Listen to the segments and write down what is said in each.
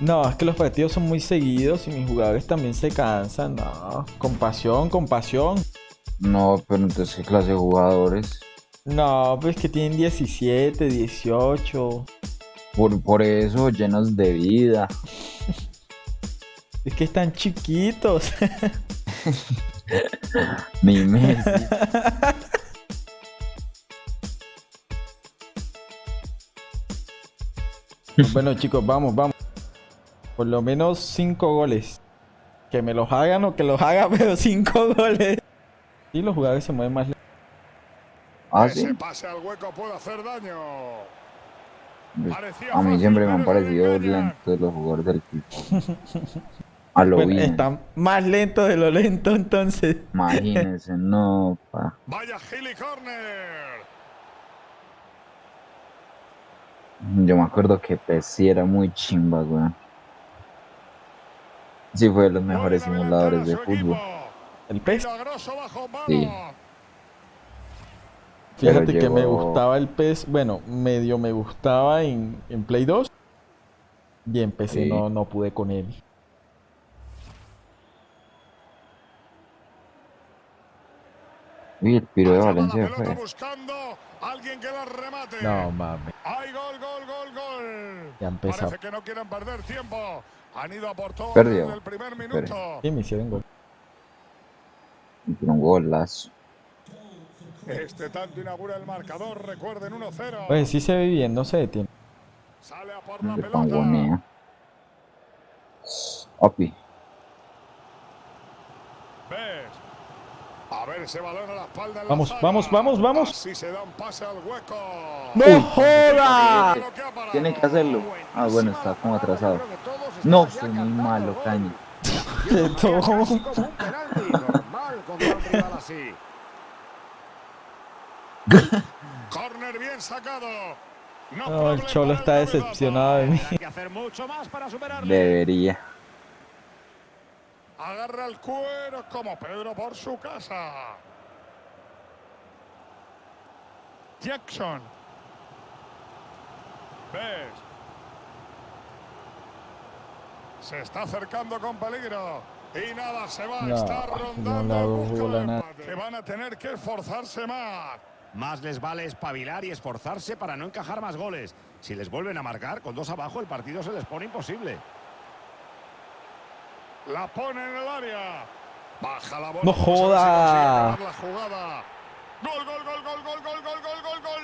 No, es que los partidos son muy seguidos y mis jugadores también se cansan. No, compasión, compasión. No, pero entonces, ¿qué clase de jugadores? No, pues que tienen 17, 18. Por, por eso, llenos de vida. Es que están chiquitos. Mi Messi. bueno, chicos, vamos, vamos. Por lo menos 5 goles. Que me los hagan o que los haga, pero 5 goles. Y los jugadores se mueven más lento. ¿Ah, sí? Pase al hueco puede hacer daño. A mí siempre me han parecido lentos los jugadores del equipo. A lo Bueno, bien. están más lentos de lo lento entonces. Imagínense, no, pa. Vaya Gilly Corner. Yo me acuerdo que Pessi era muy chimba, weón. Sí, fue de los mejores simuladores de fútbol. El PES. Sí. Fíjate que me gustaba el PES. Bueno, medio me gustaba en, en Play 2. Y en PC Sí. no, no pude con él. Uy, el piro de Valencia pelota fue. buscando alguien que la remate. No mames. Hay gol, gol, gol, gol. Ya empezó. Parece que no quieren perder tiempo. Han ido a por todo Perdió. desde el primer minuto. Sí, me hicieron gol. Hizo un golazo. Este tanto inaugura el marcador. Recuerden 1-0. Pues sí se ve bien, no se detiene. Sale a por la De pelota. Opi. Ves. A ver ese balón a la espalda. en la Vamos, zaga. vamos, vamos, vamos. Así se da un pase al hueco. ¡No joda! Tiene que hacerlo. Ah, bueno, está como atrasado. No, soy muy malo, Caña. Qué topo. Corner bien sacado. No, el Cholo está decepcionado de mí. Debería. Agarra el cuero como Pedro por su casa. Jackson. Best. Se está acercando con peligro. Y nada, se va. No, está no rondando empate. Que van a tener que esforzarse más. Más les vale espabilar y esforzarse para no encajar más goles. Si les vuelven a marcar, con dos abajo el partido se les pone imposible. La pone en el área. Baja la bola. ¡No joda! la jugada. Gol, gol, gol, gol, gol, gol, gol, gol, gol, gol.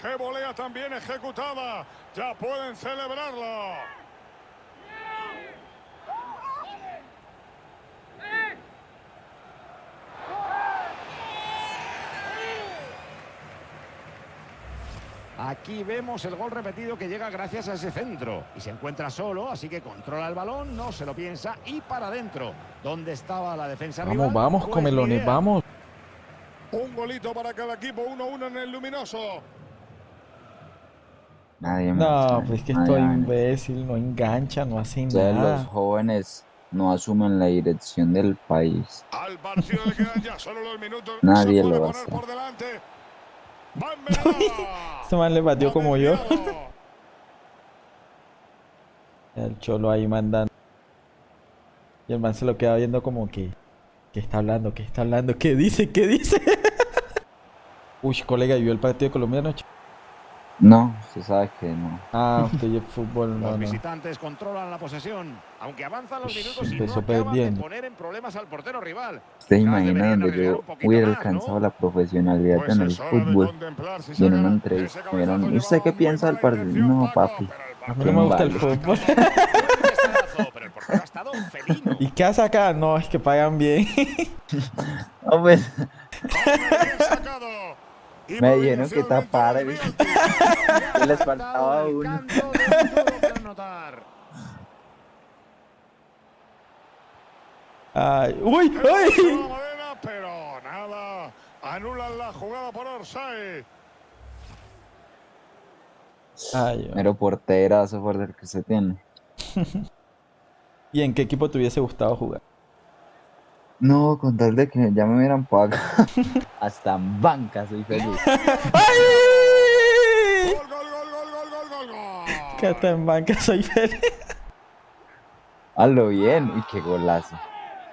Qué volea también ejecutada. Ya pueden celebrarlo. Aquí vemos el gol repetido que llega gracias a ese centro. Y se encuentra solo, así que controla el balón, no se lo piensa y para adentro. ¿Dónde estaba la defensa Vamos, rival? vamos, Pues comelones, idea. vamos. Un golito para cada equipo, 1-1 en el luminoso. Nadie me No, pues es que estoy imbécil, no engancha, no hace Ustedes los nada. jóvenes no asumen la dirección del país. Al partido le quedan ya solo los minutos. Nadie lo va a hacer. Este man le batió como yo. El cholo ahí mandando. Y el man se lo queda viendo como que. ¿Qué está hablando? ¿Qué está hablando? ¿Qué dice? ¿Qué dice? Uy, colega, ¿y vio el partido de Colombia anoche? No, usted sabe que no. Ah, usted y el fútbol, Los no, no. visitantes controlan la posesión, aunque avanzan los minutos y no empezó acaban de poner en problemas al portero rival. Usted Quizás imagina deberían donde yo hubiera alcanzado ¿no? la profesionalidad Pues en el fútbol. Y en una entrevista me cabezazo dijeron, ¿y usted qué piensa del partido? No, papi. A mí no me gusta el fútbol. Pero el felino. ¿Y qué hace acá? No, es que pagan bien. No, pues, Me dijeron que tapara, desvía ¿viste? el tiro. ¿qué les faltaba uno? Ay, uy, uy. pero nada. Anulan la jugada por Orsay. Ay, Mero porterazo por el que se tiene. ¿Y en qué equipo te hubiese gustado jugar? No, con tal de que ya me hubieran pagado. Hasta en banca soy feliz. ¡Ay! Que hasta en banca soy feliz. Hazlo bien. Uy, qué golazo.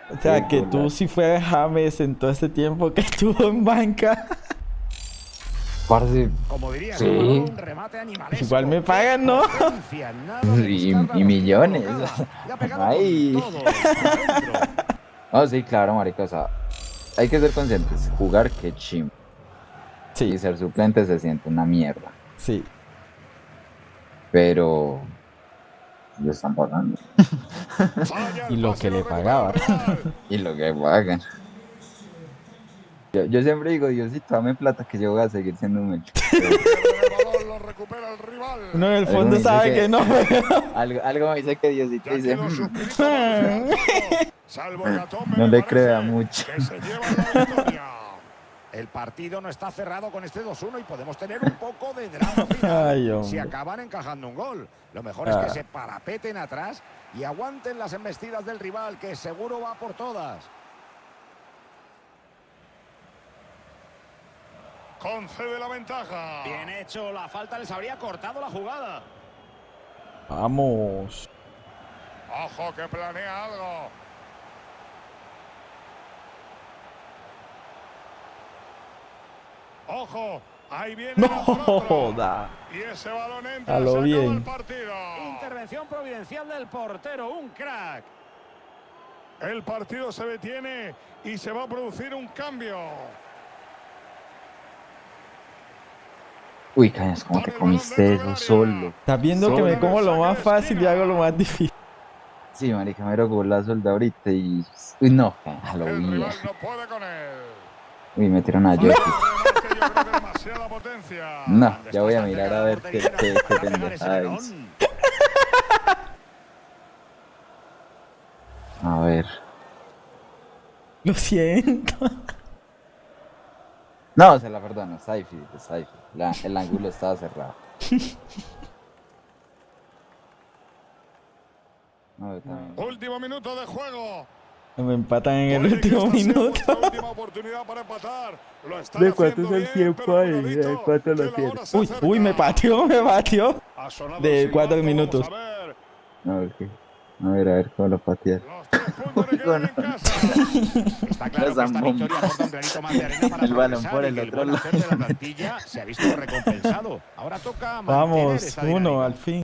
O sea, Qué que tú si fueras James en todo este tiempo que estuvo en banca. Parce, Como diría Sí. un remate animalesco. Igual me pagan, ¿no? Y- y millones. Ay. No, sí, claro, marica, o sea, hay que ser conscientes. Jugar, que chim. Sí, Y ser suplente se siente una mierda. sí. Pero... Lo están pagando. Y lo que le recupera pagaba. el rival. Y lo que pagan. Yo, yo siempre digo, Diosito, dame plata que yo voy a seguir siendo el rival. Uno en el fondo sabe que- que no. algo, algo me dice que Diosito Ya dice, quedó "Hmm, suscrito al aficionado. Salvo Hecatombe, no le crea mucho. Que se lleva la victoria. El partido no está cerrado con este 2-1 y podemos tener un poco de drama final Ay, si acaban encajando un gol. Lo mejor es que Ah. se parapeten atrás y aguanten las embestidas del rival, que seguro va por todas. Concede la ventaja. Bien hecho, la falta les habría cortado la jugada. Vamos. Ojo que planea algo. Ojo, ahí viene No joda. Y ese balón entra, A lo bien. el partido. Intervención providencial del portero, un crack. El partido se detiene y se va a producir un cambio. Uy, cañas, ¿cómo te comiste eso solo? Estás viendo que me como lo más fácil y hago lo más difícil. Sí, marica, mero golazo el de ahorita y... Uy, no, a lo bien. no. Uy, metieron a Jokic. No, ya voy a mirar a ver qué, qué, qué pendejada es. A ver. Lo siento. No, se la perdono, está difícil, está difícil. La- el ángulo estaba cerrado. No. Último minuto de juego. Me empatan en el último minuto. ¿De cuánto es el tiempo ahí? ¿De cuánto lo tiene? Uy, uy, me pateó, me pateó. De cuatro minutos. a ver. No, ok. A ver, a ver cómo lo patear. Está claro que esta zambomba. victoria aporta un granito más de arena para El balón por el otro lado. hacer de la plantilla se ha visto recompensado. Ahora toca mantener Vamos, uno al fin.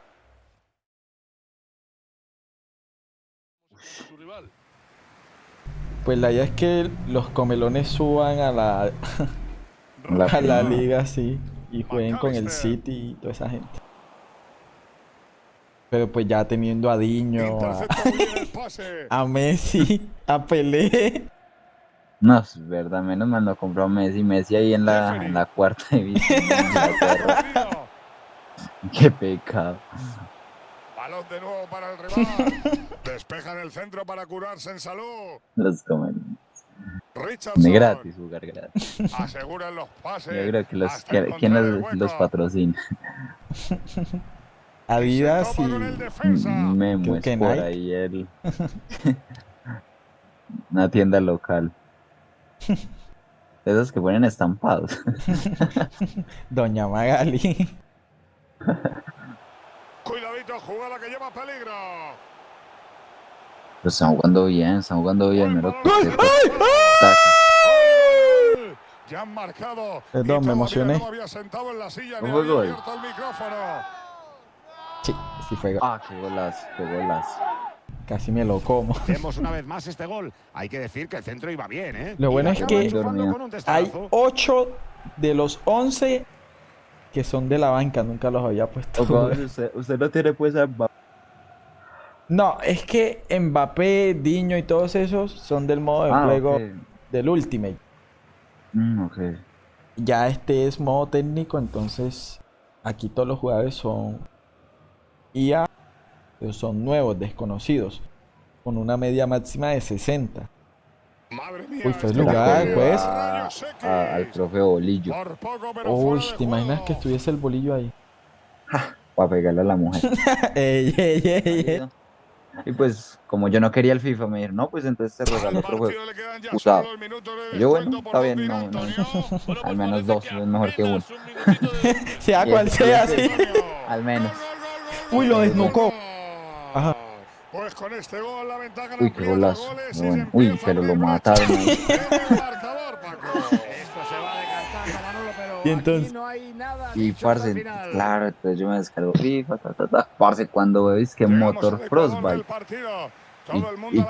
Pues la idea es que los comelones suban a la, La a la liga así y jueguen con el McAllister. City y toda esa gente. Pero pues ya teniendo a Diño, a, a Messi, a Pelé. No, es verdad, menos mal no compró a Messi. Messi ahí en la, en la cuarta división. Qué pecado. Balón de nuevo para el rival. Despejan el centro para curarse en salud. Los comen. Richardson. De gratis, jugar gratis. Aseguran los pases. Yo creo que los, que- ¿quién los, los patrocina? Adidas y el defensa. Memo Creo es que por Nike. ahí el... Una tienda local. Esos que ponen estampados. Doña Magali. Jugada que lleva peligro. Pero están jugando bien, están jugando bien. Buen mero balón. que- ¡Ay, taca. ¡Gol! Ya han marcado. Perdón, me emocioné. No había sentado en la silla ¿No ni fue había gol? abierto el micrófono. Sí, sí fue. gol. Ah, qué golazo, qué golazo. Casi me lo como. Vemos una vez más este gol. Hay que decir que el centro iba bien, ¿eh? Lo bueno es que- Hay testazo. 8 de los 11 que son de la banca. Nunca los había puesto. usted, usted no tiene pues a Mbappé. No, es que Mbappé, Diño y todos esos son del modo de Ah, juego del Ultimate. Mm, ok. Ya este es modo técnico, entonces aquí todos los jugadores son IA, pero son nuevos, desconocidos, con una media máxima de 60. Madre mía. Uy, fue este lugar, pues. a A- al profe Bolillo. Uy, ¿te imaginas que estuviese el bolillo ahí? Para pegarle a la mujer. ey, ey, ey, ey. Y pues, como yo no quería el FIFA, me dijeron, no, pues entonces te Al regalo otro juego. Usado. Yo, bueno, está bien, no, no. Al menos dos es mejor que uno. Sea cual sea, sí. Al menos. Uy, lo desnucó. Ajá. Pues con este gol la ventaja Uy, qué golazo. Bueno, uy, pero lo mataron. ahí. marcador, Paco. Esto se va decantando, Manolo, pero Y entonces- aquí no hay nada Y el parce, claro, entonces yo me descargo FIFA, ta, ta, ta. Parce, cuando veis que Llegamos motor al Ecuador del Frostbite partido. y, Todo el mundo y a la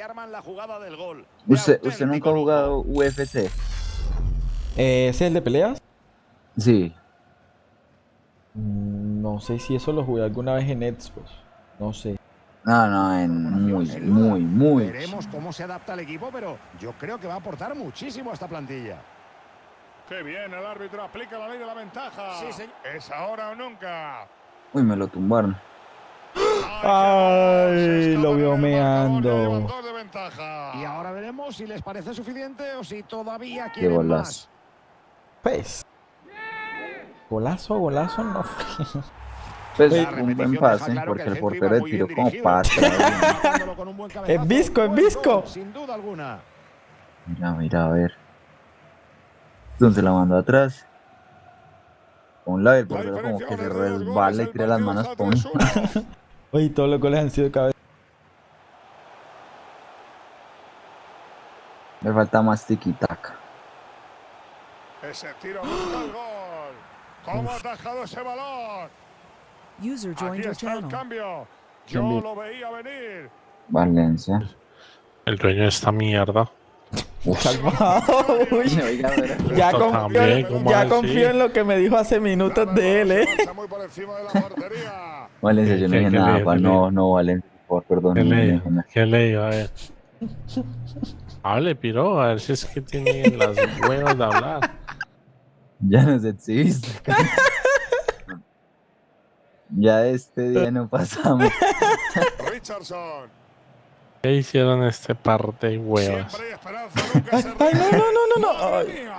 arman la jugada del gol. De ¿Usted, ¿Usted nunca ha jugado UFC? Eh, ¿Ese es el de peleas? Sí. Mm, No sé si eso lo jugué alguna vez en Xbox. No sé. No, no, en muy, muy, muy. Veremos cómo se adapta el equipo, pero yo creo que va a aportar muchísimo a esta plantilla. Qué bien, el árbitro aplica la ley de la ventaja. Sí, señor. Es ahora o nunca. Uy, me lo tumbaron. Ay, lo en vio meando. Y ahora veremos si les parece suficiente o si todavía Qué quieren golazo. más. Pues. Golazo, golazo no fue. Pues un buen pase, claro que porque el portero tiró como cabezazo. Es visco, es Buen visco. Sin duda alguna. Mira, mira, a ver. Entonces la mandó atrás. El La portero como que se resbala y tira las manos 3-1. Oye, todos los goles han sido de cabeza. Me falta más tiki-taka. Ese tiro el gol. ¿Cómo ha atajado ese balón? User joined Aquí your está el channel. cambio. ¿Quién Yo lo veía venir. Valencia. El dueño de esta mierda. Calmado, uy. Ya confío, también, ¿cómo ya confío en lo que me dijo hace minutos de él, eh. Avanza muy por encima de la portería. Valencia, yo no ¿Qué- dije nada, pa. No, no, Valencia, por favor, perdón. ¿Qué no, no le, dije nada. ¿Qué le iba a ver? Hable, piro, a ver si es que tiene las huevos de hablar. Ya nos exhibiste. ya este día no pasamos. Richardson. ¿Qué hicieron este par de huevas? Ay, no, no, no, no, no. ¡Madre Ay. mía!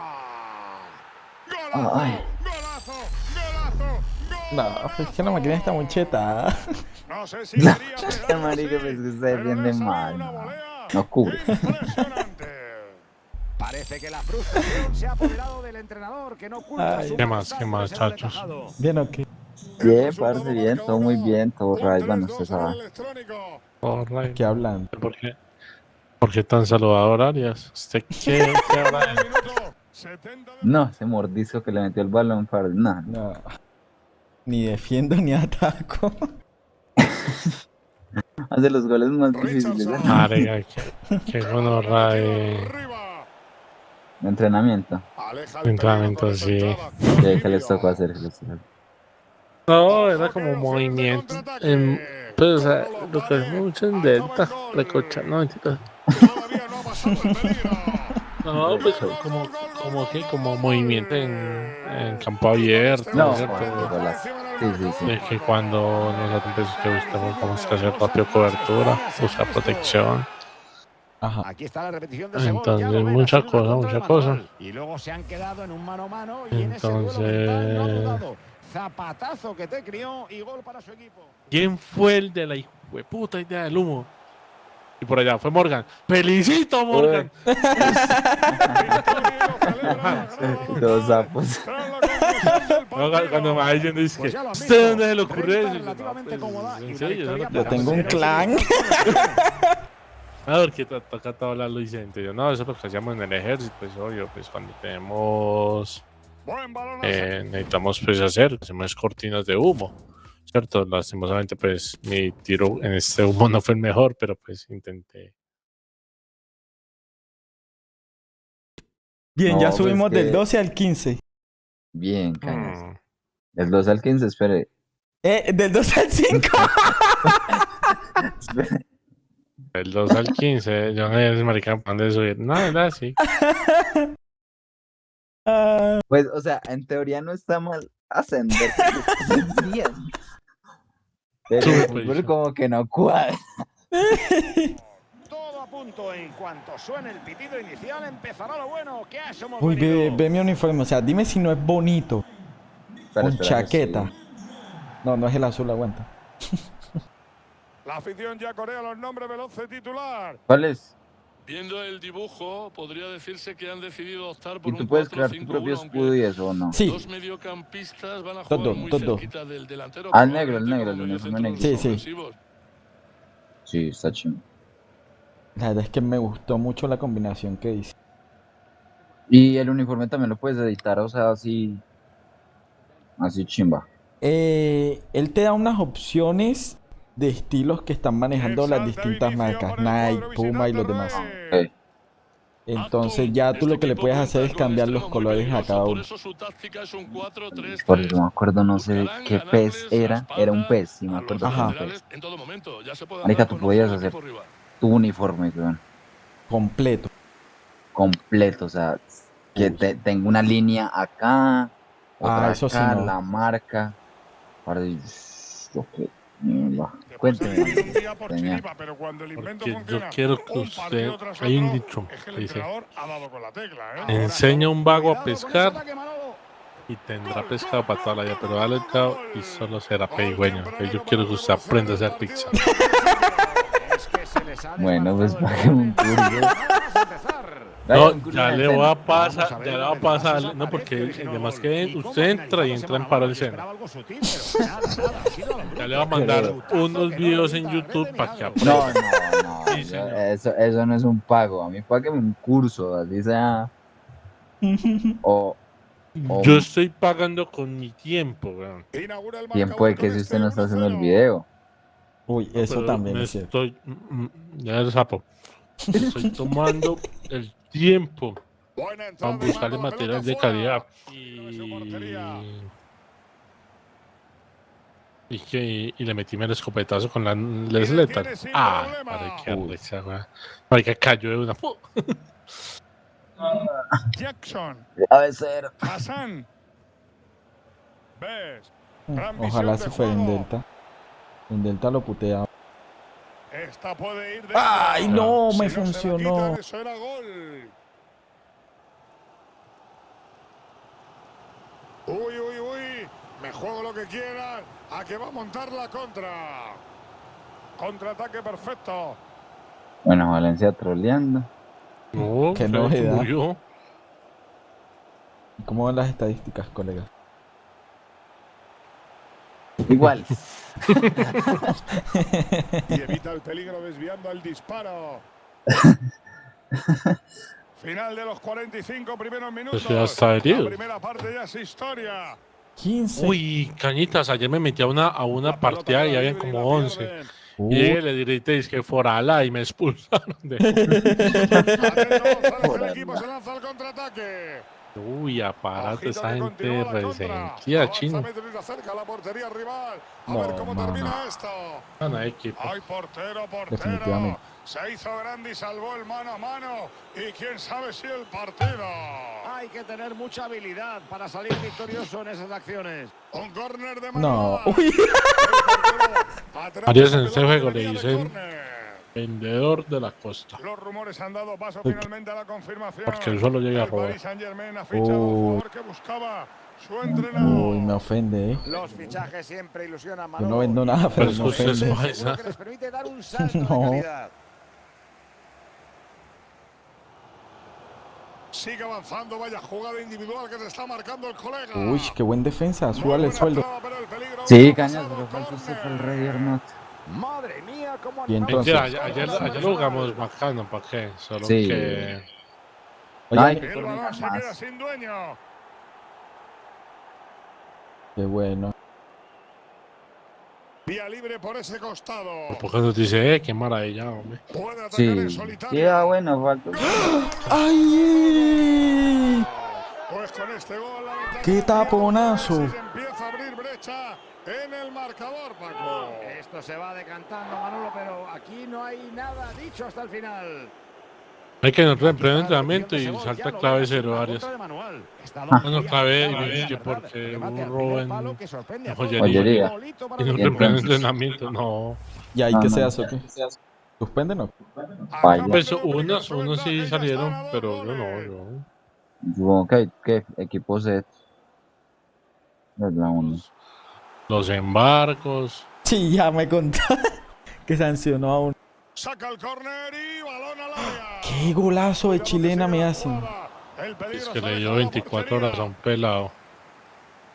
¡Golazo! Ay. ¡Golazo! ¡Golazo! No, es que la máquina está muy cheta. No sé si No, quería este marica, pues, que mal, no. cubre. Parece que la frustración se ha apoderado del entrenador que no oculta Ay. su ¿Qué más, qué más, chachos? Bien, ok. Bien, parce, bien, todo muy bien, todo bueno, 3-2 usted en el sabe. Alright. ¿Qué hablan? ¿Por qué? ¿Por qué tan saludador, Arias? ¿Usted qué, qué habrá Al minuto 70 de- No, ese mordisco que le metió el balón para. No, No. Ni defiendo ni ataco. hace los goles más difíciles de Marica, qué, qué gonorra de... Entrenamiento. Entrenamiento, sí. ¿Qué, les tocó hacer? ¿Qué les tocó hacer? No, era como movimiento. En, pues, o sea, lo que es mucho en delta, recocha, no, mentira. No pues como, como que, como movimiento en, en campo abierto, No, ¿cierto? golazo. Sí, sí, sí. De que cuando nosotros que buscamos como es que hacer rápido cobertura, buscar protección. Ajá. Aquí está la repetición de. Entonces, ya lo ven, mucha ha sido una cosa, contra mucha de cosa. manual. Y luego se han quedado en un mano a mano y en ese duelo mental no ha Entonces- dudado. Zapatazo que te crió y gol para su equipo. ¿Quién fue el de la puta idea del humo? Y por allá fue Morgan. ¡Felicito, Morgan! Los sapos. No, cuando me va diciendo, dice Pues que, han ¿usted dónde se le ocurrió eso? Y yo, pues, y tengo un clan. el A ver, que to- toca todo hablarlo Vicente. Yo, no, eso es lo que hacíamos en el ejército, pues obvio, pues cuando tenemos, eh, necesitamos pues hacer, hacemos cortinas de humo, ¿cierto? Lastimosamente, pues mi tiro en este humo no fue el mejor, pero pues intenté. Bien, No, ya pues subimos que- del 12 al 15. Bien, cañas. Mm. El 2 al 15, espere. Eh, del 12 al 5. espere. Del 2 al 15, yo no es marica, ¿para dónde subir? No, ¿verdad? Sí. Pues, o sea, en teoría no está mal ascender. bien. Pero como que no cuadra. Todo a punto. En cuanto suene el pitido inicial, empezará lo bueno. ¿Qué Uy, ve, ve mi uniforme. O sea, dime si no es bonito. Espera, Con espera, chaqueta. sí. No, no es el azul, aguanta. La afición ya corea los nombres del once titular. ¿Cuál es? Viendo el dibujo, podría decirse que han decidido optar por ¿Y tú un puedes crear tu 4-5-1, propio escudo y eso o no? Sí. Dos mediocampistas van a Todo, jugar muy todo. cerquita del delantero. Ah, el negro, el negro, el uniforme negro. Sí, sí. Sí, está chido. La verdad es que me gustó mucho la combinación que hice. Y el uniforme también lo puedes editar, o sea, así. Así chimba. Eh, él te da unas opciones de estilos que están manejando las distintas marcas, Nike, Puma y los demás. Entonces ya tú lo que le puedes hacer es cambiar los colores a cada Por uno. eso su táctica es un 4-3-3. Por eso me acuerdo, no sé qué pez era. Era un pez, sí me acuerdo Ajá. era un laterales pez. En todo momento, ya se puede Marica, tú podías hacer. Tu uniforme, weón. Completo. Completo, o sea, que te, tenga una línea acá, otra Ah, eso sí acá, no. la marca. Para... Ok, mierda. Te puedes Cuénteme. elegir un día por señor. chiripa, pero cuando el invento Porque yo quiero que usted- hay un dicho es que el dice, entrenador ha dado con la tecla, ¿eh? Ahora Enseña a un vago a pescar y tendrá pescado para toda la vida, pero dale el cabo y solo será pedigüeño. Yo quiero que usted aprenda a hacer pizza. Bueno, pues, págame un curso. No, ya le voy a pasar, ya le que a pasar, no, porque además que ¿Y cómo usted entra y entra en ese paro balón? el Yo seno. esperaba algo sutil, pero nada, nada, ha sido a lo Ya le voy a mandar unos videos en YouTube para que aprenda. No, no, no. Sí, eso, eso no es un pago. A mí págame un curso, así sea. O o Yo estoy pagando con mi tiempo, weón. Tiempo de que si este usted no está haciendo el 1-0. video. Uy, eso también me es cierto. estoy, mm, mm, ya el sapo. Estoy tomando el tiempo buscarle manda la material de calidad y y que y le metí el escopetazo con la Les le Lethal. tiene sin Ah, risa, weón. Marica cayó de una. Jackson, A veces. Hassan. Ojalá se fuera en. Delta. En Delta lo putea. Esta puede ir dentro. ¡Ay, no! Si Me funcionó. quitan, eso era gol. Uy, uy, uy. Me juego lo que quieran. A que va a montar la contra. Contraataque perfecto. Bueno, Valencia troleando. No, Qué se novedad. murió. ¿Y ¿Cómo van las estadísticas, colega? Igual. Y evita el peligro desviando el disparo. Final de los 45 primeros minutos. Pues ya está herido. La primera parte ya es historia. 15. Uy, cañitas, ayer me metí a una, a una partida y habían como la 11. pierden. Uy, Y le diréis que forala y me expulsaron de. El equipo se lanza al contraataque. Uy, apárate, esa gente resentida, chino. No, ver cómo mano. termina esto. Gana equipo. Ay, portero, portero. Se hizo grande y salvó el mano a mano. Y quién sabe si el partido. Hay que tener mucha habilidad para salir victorioso en esas acciones. Un córner de No. Manoa. Uy. La en ese juego le dicen-. Vendedor de la costa. Los rumores han dado paso Uy. finalmente a la confirmación. Porque él solo llega a El robar. Uy. Uy, me ofende, ¿eh? Los fichajes siempre ilusionan Yo no vendo nada, pero Pero me es es ofende. Seguro que les permite dar un salto No. de calidad. Sigue avanzando, vaya jugada individual que te está marcando el colega. Uy, qué buen defensa. Súbale el sueldo. el Sí, cañas, pero falta el Not. Madre mía, cómo Y entonces- Mentira, ayer, ayer, ayer lo jugamos bacano, ¿para qué? Solo Sí. que. Oye, Ay, El Por balón mirar se más. queda sin dueño. qué bueno. Vía libre por ese costado. ¿Por qué nos dice, eh? Qué maravilla, hombre. Puede atacar en Sí. solitario. Sí, ah, bueno, falta. ¡Ay! Pues con este gol la ventaja ¡Qué taponazo! se empieza a abrir brecha en el marcador, Paco. Esto se va decantando, Manolo, pero aquí no hay nada dicho hasta el final. Hay que entrar en la entrenamiento y de Sebol ya salta lo clave cero una Arias. contra de Manuel. Está Ah. No, bien, clave, que verdad. porque al robo primer en- que joyería. Y no los en pleno Wolves. entrenamiento, no. ¿Y ahí no, se hace o qué? ¿Suspenden o. Pues unos, unos sí salieron, pero yo no, yo. Supongo que hay que equipo set. Es la uno. Los embarcos. Sí, ya me contó que sancionó a uno. Saca el córner y balón al área. Qué golazo de chilena me hacen. Es que le dio dejado la 24 horas a un pelado.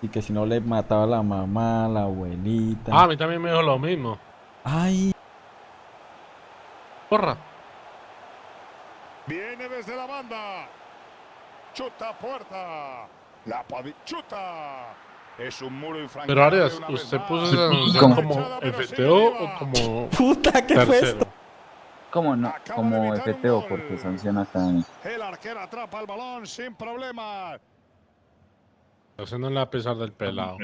Y que si no le mataba a la mamá, a la abuelita. Ah, a mí también me dijo lo mismo. Ay, Porra. Viene desde la banda. Chuta puerta. La chuta. Es un muro infranqueable. Pero Arias, ¿usted puso como FTO o como puta, ¿qué fue esto? tercero? ¿Cómo no? Como FTO porque sanciona académico. El arquero atrapa el balón sin problemas. Haciéndole a pesar del pelado.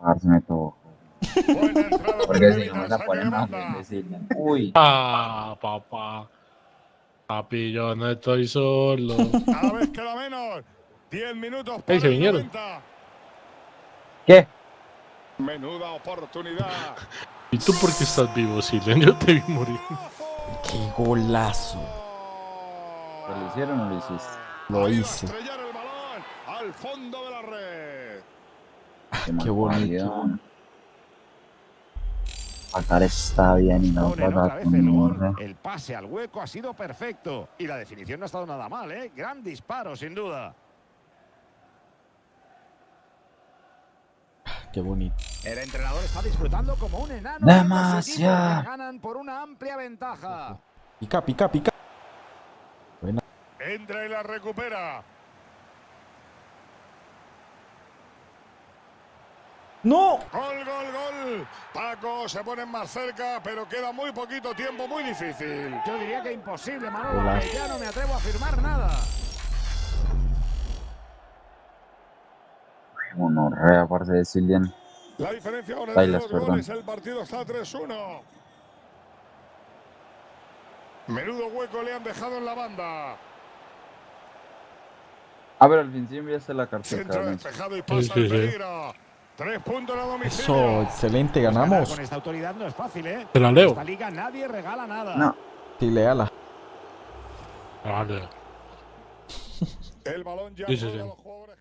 Parce me tocó. Porque si no me la más banda. decirle. Uy, Ah, papá. Papi, yo no estoy solo. Cada vez queda menos. 10 minutos Ey, se vinieron. 90. ¿Qué? Menuda oportunidad. ¿Y tú por qué estás vivo, Silen? Yo te vi morir. Qué golazo. ¿Lo lo hicieron o lo hiciste? Lo hice. al fondo de la red. Qué bonito. bonito. Pagar está bien y no gol. El pase al hueco ha sido perfecto. Y la definición no ha estado nada mal, ¿eh? Gran disparo, sin duda. Qué bonito. El entrenador está disfrutando como un enano. Demasiado. Ganan por una amplia ventaja. Pica, pica, pica. Entra y la recupera. ¡No! Gol, gol, gol. Paco se pone más cerca, pero queda muy poquito tiempo, muy difícil. Yo diría que imposible, Manolo. Ya no me atrevo a afirmar nada. Monorrea, parce de Silian. La diferencia ahora Ahí es de goles. El partido está 3-1. Menudo hueco le han dejado en la banda. Ah, pero al fin sí enviaste la carpeta. Centro despejado y pasa sí, el sí. peligro. Tres puntos a domicilio. Eso, excelente, ganamos. Con esta autoridad no es fácil, ¿eh? Te la En leo. esta liga nadie regala nada. No. Sí, léala. Vale. El balón ya Sí, sí, sí. los jugadores.